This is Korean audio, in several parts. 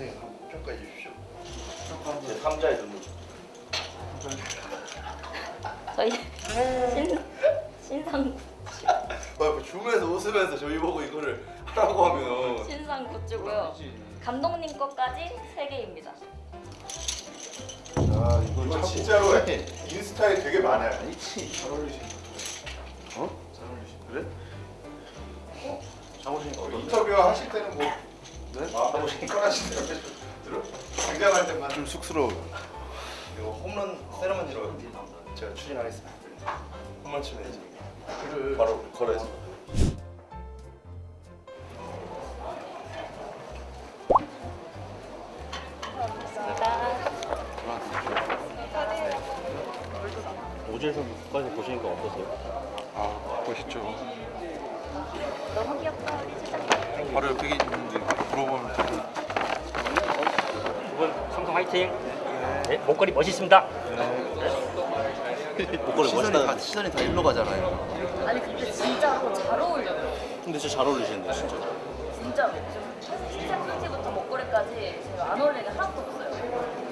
선생님 한번 평가해 주십시오. 제 3자의 눈물. 저희 신 신상 아, 줌에서 웃으면서 저희 보고 이거를 하라고 하면 신상 굿즈고요. 감독님 것까지 세 개입니다. 아 이거 진짜로 인스타에 되게 많아요. 아니지. 잘 어울리시는 어? 잘 어울리시는 그래? 어? 장호신이 어디? 인터뷰 하실 때는 뭐 네? 마음하고 꺼내실 때 들어 등장할 때만 좀 쑥스러워. 이거 홈런 세레머니로 제가 추진하겠습니다. 홈런 치면 이제 글을 바로 걸어야지. 선수까지 보시니까 어떠세요? 아 멋있죠. 너무 귀엽다. 바로 옆에 있는데 물어보면 두분 삼성 화이팅! 네, 목걸이 멋있습니다. 목걸이 시선이 멋있다. 다 시선이 다 일로 가잖아요. 아니 근데 진짜로 잘 어울려요. 근데 진짜 잘 어울리시는데 진짜. 진짜로. 신체 팬티부터 목걸이까지 제가 안 어울리는 게 하나도 없어요.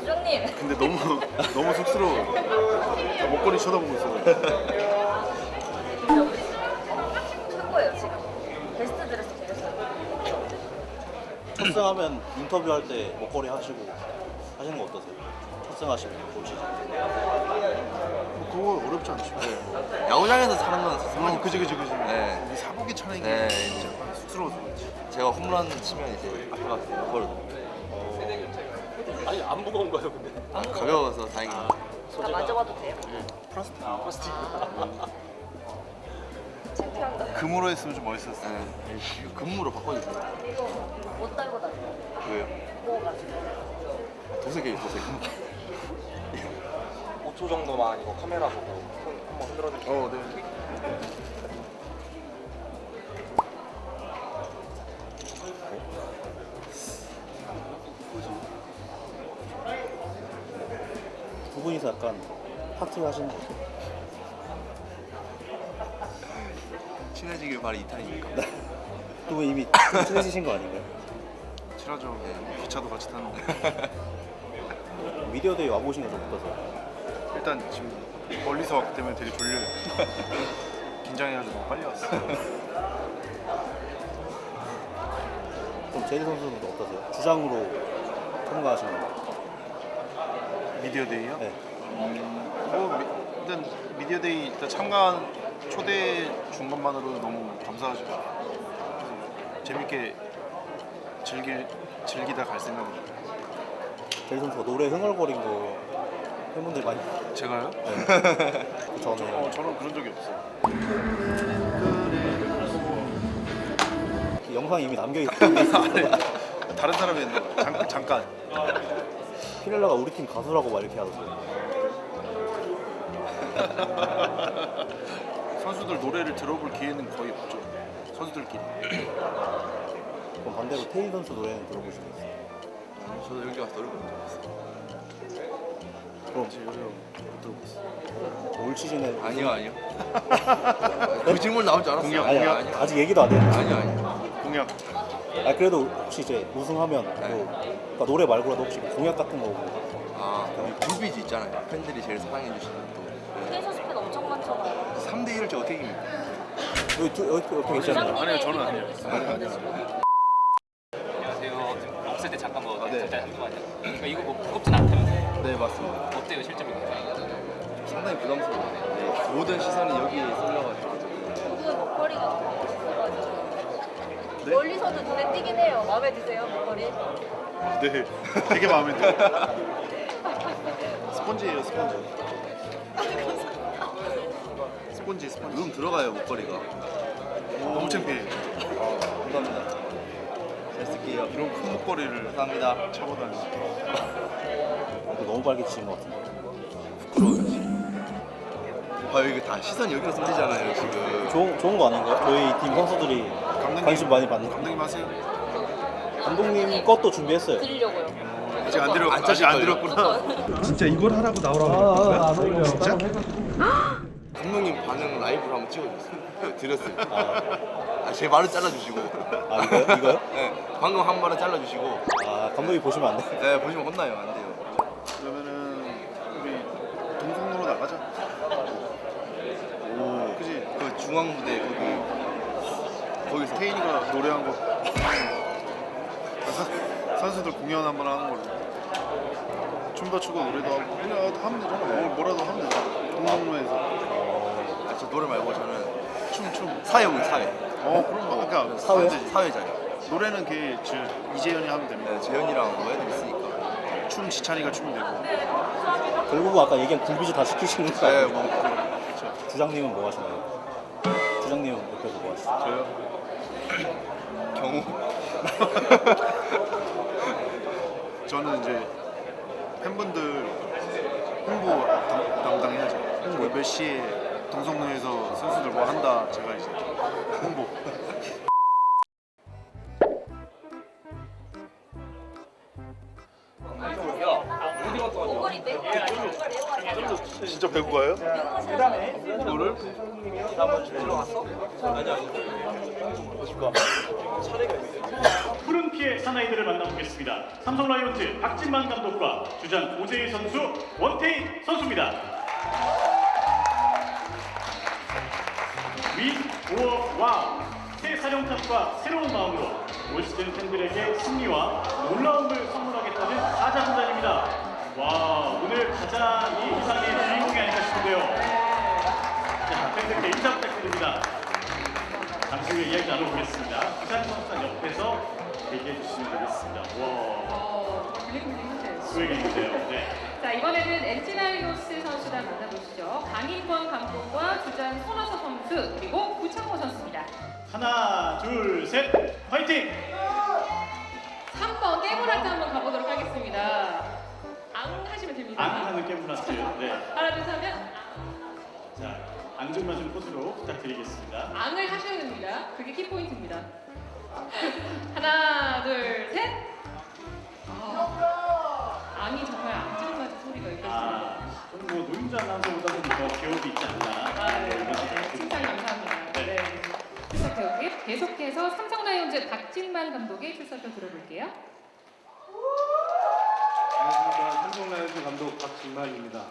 수정님. 근데 너무 너무 쑥스러워. 나 목걸이 쳐다보고 있어. 첫승하면 인터뷰할 때 목걸이 하시고 하시는 거 어떠세요? 첫승하시면 볼 시즌. 그거 어렵지 않죠. 야구장에서 사는 건 상관이 어, 그지 그지 그지. 네. 이 사복에 차는 게 네. 진짜 쑥스러워서 그렇지. 제가 홈런 치면 이제 앞에 가서 그걸 아니 안 무거운 거예요 근데. 아, 가벼워서 다행이에요. 나 만져봐도 돼요? 플라스틱. 플라스틱. 금으로 했으면 좀 멋있었어. 네. 금무로 바꿔주세요. 이거 못 달고 다녀. 왜요? 무거워가지고. 도색이에요 도색. 5초 정도만 이거 카메라 보고 손 한번 흔들어 주세요. 어 네. 두 분이서 약간 파티 하시는 거. 친해지길 바래 2탄이니까. 두분 이미 좀 친해지신 거 아닌가요? 친하죠. 기차도 같이 타는데. 미디어 데이 와보신 거좀 어떠세요? 일단 지금 멀리서 왔기 때문에 되게 졸려요. 긴장해가지고 빨리 왔어. 그럼 제일 선수는 어떠세요? 주장으로 참가하신 거. 미디어 데이요? 네. 뭐 미, 일단 미디어 데이 일단 참가한 초대 준 것만으로 너무 감사하죠. 재밌게 즐길 즐기다 갈 생각이죠. 제일 선수가 노래 흥얼거린 거 팬분들 많이 제가요? 그 전에 어, 저는 그런 적이 없어요. 그 영상이 이미 남겨 있어요. 다른 사람이 했나 봐요. 잠, 잠깐. 피렐라가 우리 팀 가수라고 막 이렇게 하던데. 선수들 노래를 들어볼 기회는 거의 없죠. 선수들끼리. 그럼 반대로 테일 선수 노래는 들어보시겠어요? 저도 여기 와서 노래 적 있어요. 그럼 이제 요새 못 들어봤어. 올 시즌에 아니요 아니요. 그 질문 나올 줄 알았어요. 공약, 아니, 공약. 아니요. 아직 얘기도 안 했는데. 아니요 아니요. 공약. 아 그래도 혹시 이제 우승하면 뭐 그러니까 노래 말고라도 혹시 공약 같은 거 뭐. 아 굴비즈 있잖아요. 팬들이 제일 사랑해 주시는 엄청 많잖아요. 3대 1을 저 어떻게 이깁니까? 여기 두, 여기 옆에 계시잖아요. 아니요, 저는 아니에요. 안녕하세요. 지금 없을 때 잠깐 뭐 잠깐 한동안요. 그러니까 이거 뭐 무겁진 않다면서요? 네 맞습니다. 어때요 실제로? 상당히 부담스러워요. 네, 모든 시선이 여기에 쏠려가지고. 저도 목걸이가 너무 멋있어가지고. 네? 멀리서도 눈에 띄긴 해요. 마음에 드세요 목걸이? 네. 되게 마음에 들어요. 스펀지예요, 스펀지. 스펀지, 스펀지. 눈 들어가요 목걸이가. 너무 창피해. 감사합니다. 잘 쓸게요. 이런 큰 목걸이를 감사합니다. 차고 다니. 너무 빨개지신 것 같은데. 부끄러워요 지금. 아 이거 다 시선 여기로 쏠리잖아요 지금. 좋은 좋은 거 아닌가요? 저희 팀 선수들이 감독님, 관심 많이 받는. 감독님 하세요. 감독님 것도 준비했어요. 드리려고요. 아직 안안 아직 안? 들었구나. 진짜 이걸 하라고 나오라고 아, 안 어울려. 진짜? 감독님 반응 라이브로 한번 찍어주세요. 드렸어요. 아, 제 말을 잘라주시고. 아 이거요? 이거요? 네, 방금 한 말은 잘라주시고. 아 감독이 보시면 안 돼. 네, 보시면 혼나요. 안 돼요. 그러면은 우리 동성로로 나가자. 오, 그지? 그 중앙 무대 거기 거기서 태인이가 노래한 거 사- 선수들 공연 한 번 하는 걸로 춤도 추고 노래도 하고 그냥 하면 되잖아 뭐, 뭐라도 하면 되잖아 동성로에서 노래 말고 저는 춤 춤 사회വും 사회. 어 그런 거 그러니까 사회? 사회자요. 노래는 걔 저, 이재현이 하면 됩니다 네, 재현이랑 뭐 애들 있으니까. 춤 지찬이가 추면 되고 결국은 아까 얘기한 굴비즈 다 시키시는 거 네, 아니에요? 뭐 그렇죠 주장님은 뭐 하시나요? 주장님은 옆에서 뭐 하시죠? 저요? 경우. 저는 이제 팬분들 홍보 담, 담당해야죠 홍보 몇 시에 동성로에서 선수들 뭐 한다 제가 이제 홍보 진짜 배구 가요? 이거를 푸른 피의 사나이들을 만나보겠습니다. 삼성 라이온즈 박진만 감독과 주장 오재일 선수, 원태인 선수입니다. 위, 오어, 와우. 새 사령탑과 새로운 마음으로 올 시즌 팬들에게 승리와 놀라움을 선물하겠다는 사자군단입니다. 와, 오늘 가장 이 이상의 주인공이 아닐까 싶은데요. 자, 팬들께 인사 부탁드립니다. 잠시 후에 이야기 나눠보겠습니다. 부산 선수단 옆에서 얘기해 주시면 되겠습니다. 와, 어, 블링블링하세요. 수행인데요. 네. 자 이번에는 엔지나이노스 선수단 만나보시죠. 강인권 감독과 주장 손아섭 선수 그리고 구창모 선수입니다. 하나, 둘, 셋, 화이팅! 3번 깨물하트 한번 가보도록 하겠습니다. 앙 하시면 됩니다. 안 하는 깨물라트. 네. 하나 둘 셋 하면 자, 앙증맞은 포즈로 부탁드리겠습니다. 앙을 하셔야 됩니다. 그게 키포인트입니다. 하나 둘 셋. 아, 앙이 정말 앙증맞은 소리가 들립니다. 아, 뭐 노인자 아나운서보다는 더 기억이 있지 않나. 아, 네, 네. 생각이 칭찬. 감사합니다. 네. 네. 출석 배우기 계속해서 삼성 라이 온즈 박진만 감독의 출석을 들어볼게요. 안녕하십니까 삼성 라이온즈 감독 박진만입니다.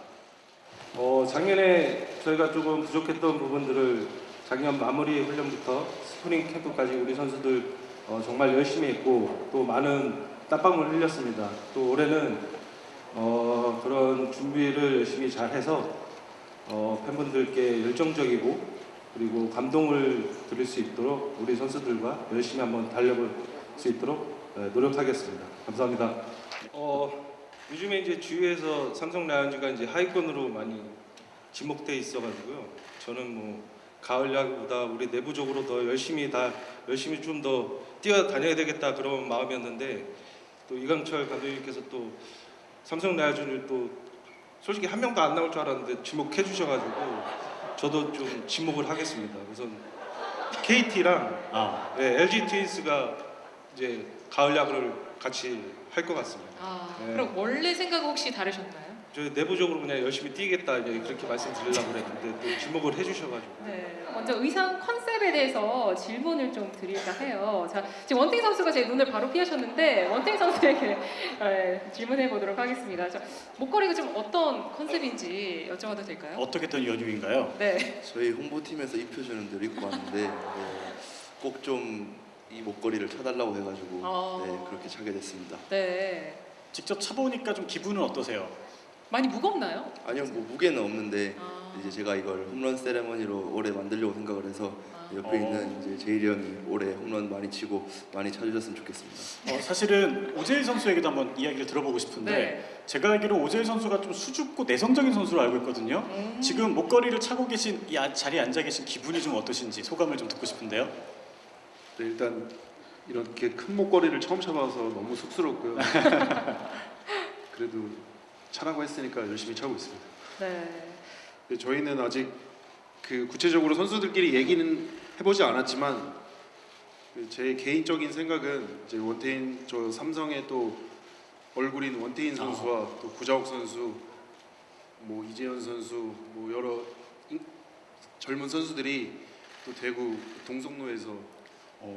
어, 작년에 저희가 조금 부족했던 부분들을 작년 마무리 훈련부터 스프링 캠프까지 우리 선수들 어, 정말 열심히 했고 또 많은 땀방울 흘렸습니다. 또 올해는 어, 그런 준비를 열심히 잘해서 어, 팬분들께 열정적이고 그리고 감동을 드릴 수 있도록 우리 선수들과 열심히 한번 달려볼 수 있도록 네, 노력하겠습니다. 감사합니다. 어, 요즘에 이제 주위에서 삼성 라이온즈가 이제 하위권으로 많이 지목돼 있어가지고요. 저는 뭐 가을 야구보다 우리 내부적으로 더 열심히 다 열심히 좀 더 뛰어다녀야 되겠다 그런 마음이었는데 또 이강철 감독님께서 또 삼성 라이온즈를 또 솔직히 한 명도 안 나올 줄 알았는데 지목해 주셔가지고 저도 좀 지목을 하겠습니다. 우선 KT랑 아, 네, LG 트윈스가 이제 가을 야구를 같이 할 것 같습니다. 아, 네. 그럼 원래 생각 혹시 다르셨나요? 저희 내부적으로 그냥 열심히 뛰겠다 이제 그렇게 말씀드리려고 그랬는데 또 지목을 해주셔가지고 네, 먼저 의상 컨셉에 대해서 질문을 좀 드릴까 해요. 자, 지금 원태인 선수가 제 눈을 바로 피하셨는데 원태인 선수에게 네, 질문해 보도록 하겠습니다. 자, 목걸이가 좀 어떤 컨셉인지 여쭤봐도 될까요? 어떻게 된 연유인가요? 네. 저희 홍보팀에서 입혀주는 대로 입고 왔는데 꼭좀 이 목걸이를 쳐달라고 해가지고 아. 네, 그렇게 차게 됐습니다. 네. 직접 차보니까 좀 기분은 어떠세요? 많이 무겁나요? 아니요, 뭐 무게는 없는데 아. 이제 제가 이걸 홈런 세레머니로 올해 만들려고 생각을 해서 아. 옆에 어. 있는 이제 제일이 형이 올해 홈런 많이 치고 많이 찾으셨으면 좋겠습니다. 어, 사실은 오재일 선수에게도 한번 이야기를 들어보고 싶은데 네. 제가 알기로 오재일 선수가 좀 수줍고 내성적인 선수로 알고 있거든요. 음. 지금 목걸이를 차고 계신 이 아- 자리에 앉아 계신 기분이 좀 어떠신지 소감을 좀 듣고 싶은데요. 네, 일단 이렇게 큰 목걸이를 처음 차봐서 너무 쑥스럽고요. 그래도 차라고 했으니까 열심히 차고 있습니다. 네. 근데 저희는 아직 그 구체적으로 선수들끼리 얘기는 해보지 않았지만 그제 개인적인 생각은 이제 원태인 저 삼성의 또 얼굴인 원태인 선수와 또 구자욱 선수, 뭐 이재현 선수, 뭐 여러 인- 젊은 선수들이 또 대구 동성로에서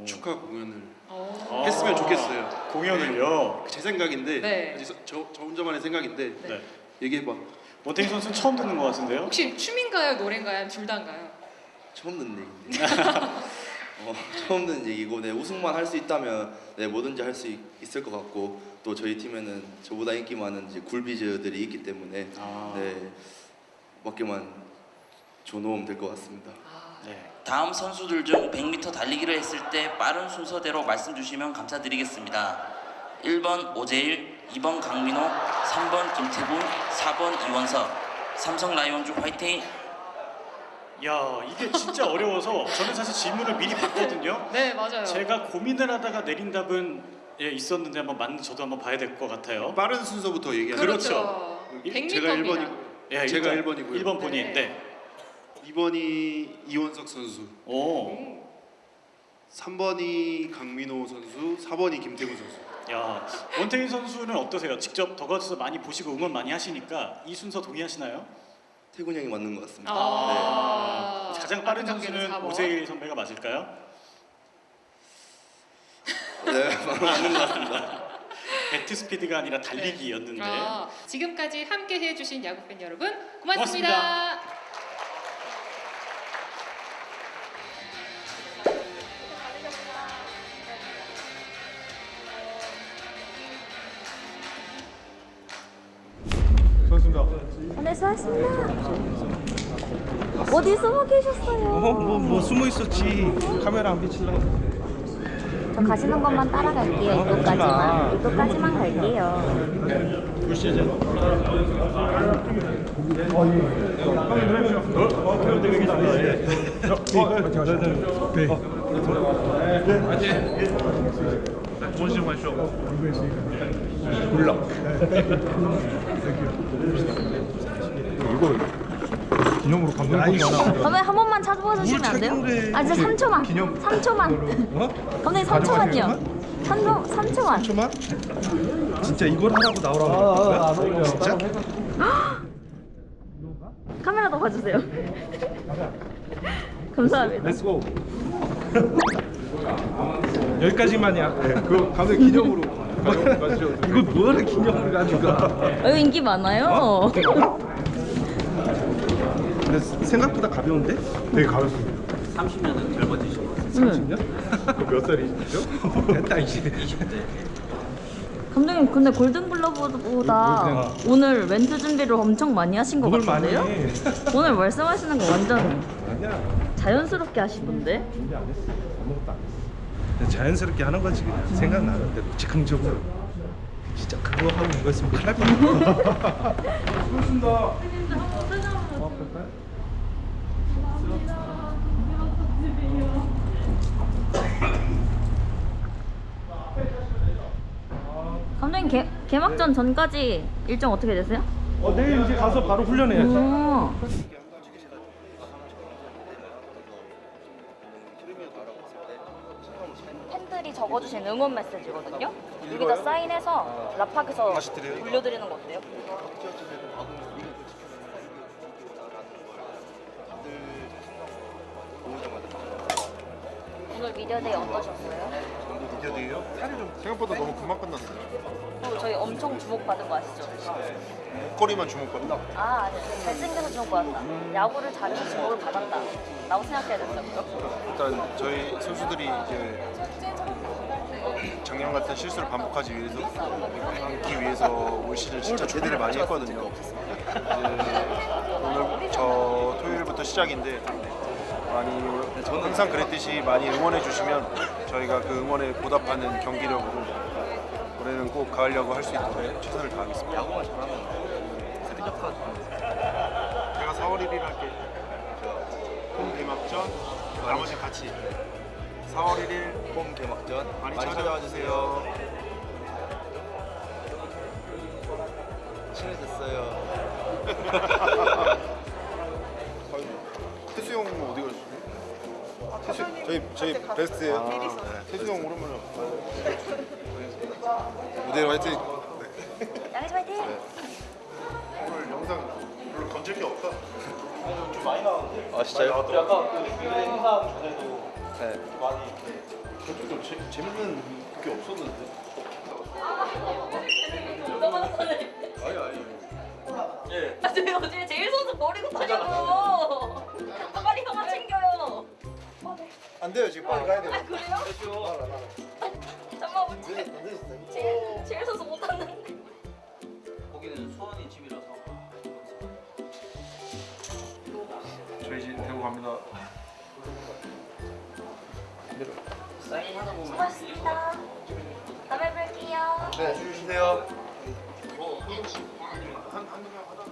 축하 공연을 어. 했으면 좋겠어요. 공연을요. 제 생각인데 네. 아직 저, 저 혼자만의 생각인데 네. 얘기해봐. 원태인 선수는 처음 듣는 것 같은데요. 혹시 춤인가요, 노래인가요, 둘 다인가요? 처음 듣는 얘기인데. 어, 처음 듣는 얘기고 네, 우승만 할 수 있다면 네, 뭐든지 할 수 있을 것 같고 또 저희 팀에는 저보다 인기 많은 이제 굴비즈들이 있기 때문에 아. 네, 맞게만 조노움 될 것 같습니다. 네. 다음 선수들 중 100m 달리기를 했을 때 빠른 순서대로 말씀 주시면 감사드리겠습니다. 1번 오재일, 2번 강민호, 3번 김태군, 4번 이원석. 삼성 라이온즈 화이팅! 야 이게 진짜 어려워서 저는 사실 질문을 미리 봤거든요. 네, 맞아요. 제가 고민을 하다가 내린 답은 예, 있었는데 한번 맞는 저도 한번 봐야 될 것 같아요. 빠른 순서부터 얘기하는 그렇죠. 일- 100m 제가 입니다. 1번이고 예, 제가 일단 1번이고요. 1번 본인. 네. 네. 2번이 이원석 선수, 오. 3번이 강민호 선수, 4번이 김태군 선수. 야 원태인 선수는 어떠세요? 직접 더가지에서 많이 보시고 응원 많이 하시니까 이 순서 동의하시나요? 태군 형이 맞는 것 같습니다. 아, 가장 빠른 아까 경기는 선수는 4번. 오세일 선배가 맞을까요? 네, 맞는 것 같습니다. 배트 스피드가 아니라 달리기였는데 아, 지금까지 함께 해주신 야구팬 여러분 고맙습니다. 고맙습니다. 네, 수고하셨습니다. 어디 숨어 계셨어요? 뭐, 뭐 숨어 있었지. 카메라 안 비치려고. 저 가시는 것만 따라갈게요. 이도까지만. 이도까지만 갈게요. 기념으로 감독님 선배 한 번만 찾아봐 주시면 안 돼요? 아, 진짜 3초만. 3초만. 감독님 3초만요. 3초, 3초만. 3초만? 진짜 이걸 하라고 나오라고 그랬던 거야? 진짜? 카메라도 봐주세요. 감사합니다. Let's go 여기까지만이야 그 감독님 기념으로 이거 뭐하러 기념으로 가져가 여기 인기 많아요. 근데 생각보다 가벼운데? 되게 가볍습니다. 30년은 젊어지시고 30년? 몇 살이시죠? 됐다 이제 20대. 감독님 근데 골든글러브보다 오늘 멘트 준비를 엄청 많이 하신 것 같은데요? 해. 오늘 말씀하시는 거 완전 아니야. 자연스럽게 하시던데? 준비 안 했어 아무것도 안 했어 자연스럽게 하는 거지 그냥. 생각나는 대로. 즉흥적으로. 진짜 그거 하고 이거 있으면 큰일 날 뻔했다. 고맙습니다 감독님 개, 개막전 전까지 일정 어떻게 되세요? 어 내일 이제 가서 바로 훈련해야지 오. 팬들이 적어주신 응원 메시지거든요. 여기다 사인해서 다시 드려요? 돌려드리는 거 어때요? 오늘 미디어데이 어떠셨어요? 미디어데이요? 생각보다 너무 금방 끝났어요. 그리고 저희 엄청 주목받은 거 아시죠? 목걸이만 주목받나? 아, 아니, 잘생겨서 주목받았다. 야구를 잘해서 주목을 받았다. 라고 생각해야 된다고요? 일단 저희 선수들이 이제 작년 같은 실수를 반복하지 위해서 않기 위해서 올 시즌 진짜 준비를 많이 했거든요. 이제 오늘 저 토요일부터 시작인데 많이 항상 그랬듯이 많이 응원해 주시면 저희가 그 응원에 보답하는 경기력으로 올해는 꼭 가을 야구 할 수 있도록 최선을 다하겠습니다. 야구만 잘하면 제가 4월 1일 할게. 홈 개막전 나머지 같이 4월 1일 홈 개막전 많이 많이 찾아와 주세요. 친해졌어요. 저희 저희 베스트예요. 아, 네. 태수 형 오랜만에 무대로 화이팅. 양해지 화이팅! 오늘 영상 별로 건질 게 없다. 아 진짜요? 아까 그 행사 전에도 네. 저쪽도 재, 재밌는 게 없었는데. 아니 아니. 아, 저희 어제 제일 선수 버리고 다녀요. 안 돼요 지금 빨리 가야 돼요. 아, 그래요? 잠깐만, 제일, 제일 선수 못 왔는데. 거기는 수원이 집이라서. 저희 이제 대구 갑니다. 사인 하다 보면 수고하셨습니다. 다음에 뵐게요. 네 주시세요. 한 한두 명 하다가.